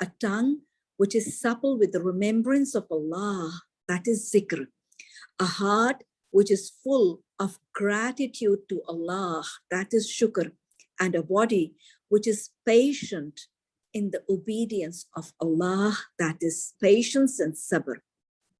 a tongue which is supple with the remembrance of Allah, that is zikr, a heart which is full of gratitude to Allah, that is shukr, and a body which is patient in the obedience of Allah, that is patience and sabr.